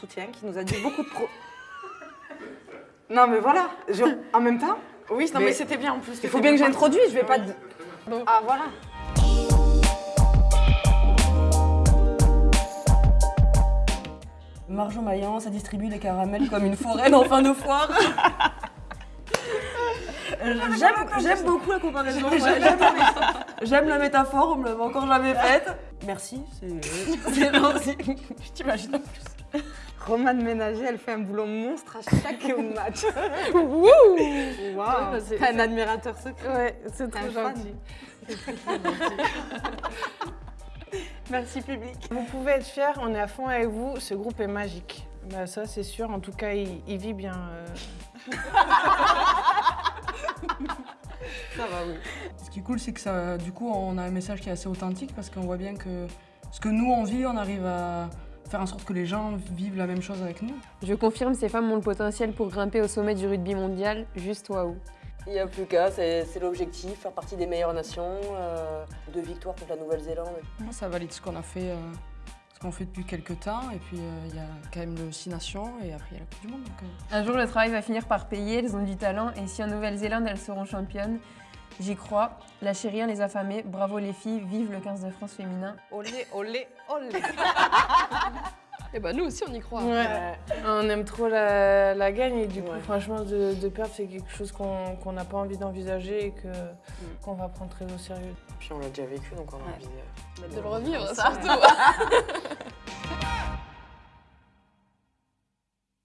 soutien, qui nous a dit beaucoup de pro... Non mais voilà, je- en même temps, Oui, non, Mais mais, c'était bien en plus. il faut bien que j'introduise, je vais pas... Ah voilà. Marjon Maillan, ça distribue les caramels comme une forêt en fin de foire. Euh, J'aime j'aime beaucoup la comparaison. J'aime j'aime la métaphore, on me l'avait encore jamais faite. Merci, c'est c'est gentil. Je t'imagine en plus. Romane Ménager, elle fait un boulot monstre à chaque match. Waouh bah, un admirateur secret. Ouais, c'est fan. gentil. Merci public. Vous pouvez être fiers, on est à fond avec vous, ce groupe est magique. Bah, ça, c'est sûr, en tout cas, il, il vit bien. euh. Ça va, oui. Ce qui est cool, c'est que ça, du coup, on a un message qui est assez authentique parce qu'on voit bien que ce que nous on vit, on arrive à faire en sorte que les gens vivent la même chose avec nous. Je confirme, ces femmes ont le potentiel pour grimper au sommet du rugby mondial. Juste waouh. Il n'y a plus qu'à, c'est l'objectif, faire partie des meilleures nations, euh, deux victoires contre la Nouvelle-Zélande. Moi, ça valide ce qu'on a fait, euh, ce qu'on fait depuis quelques temps. Et puis, euh, il y a quand même le Six Nations et après, il y a la Coupe du Monde. donc, euh, Un jour, le travail va finir par payer, elles ont du talent et si en Nouvelle-Zélande, elles seront championnes, j'y crois. Lâchez rien les affamés, bravo les filles, vive le 15 de France féminin. Olé, olé, olé. Et bah nous aussi on y croit. Ouais. On aime trop la, la gagne et du coup, Ouais. franchement, de, de perdre, c'est quelque chose qu'on qu'on n'a pas envie d'envisager et que- qu'on va prendre très au sérieux. Puis on l'a déjà vécu, donc on a envie euh, De le revivre surtout.